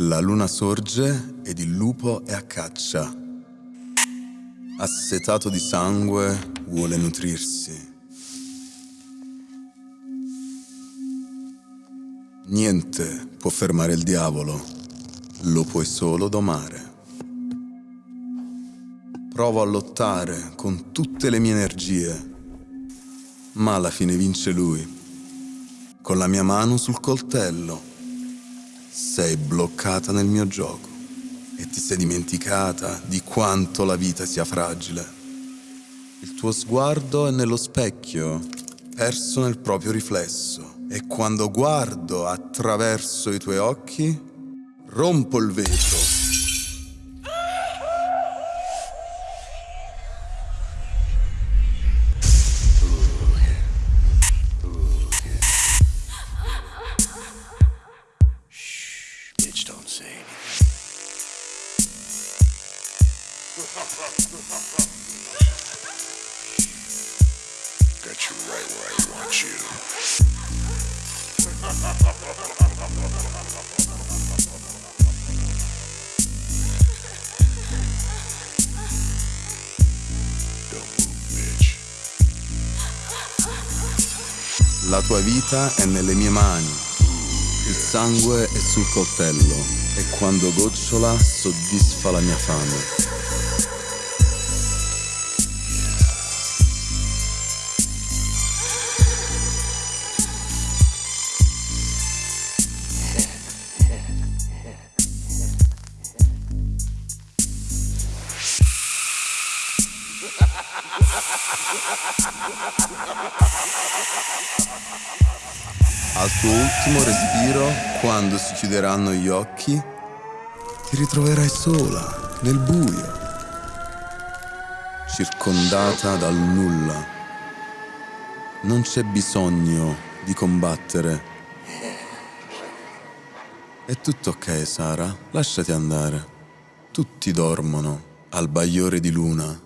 La luna sorge ed il lupo è a caccia. Assetato di sangue vuole nutrirsi. Niente può fermare il diavolo, lo puoi solo domare. Provo a lottare con tutte le mie energie, ma alla fine vince lui. Con la mia mano sul coltello sei bloccata nel mio gioco e ti sei dimenticata di quanto la vita sia fragile. Il tuo sguardo è nello specchio, perso nel proprio riflesso, e quando guardo attraverso i tuoi occhi, rompo il vetro Got you right where I want you. La tua vita è nelle mie mani. Il sangue è sul coltello e quando gocciola soddisfa la mia fame. Al tuo ultimo respiro, quando si chiuderanno gli occhi, ti ritroverai sola, nel buio, circondata dal nulla. Non c'è bisogno di combattere. È tutto ok, Sara, lasciati andare. Tutti dormono al bagliore di luna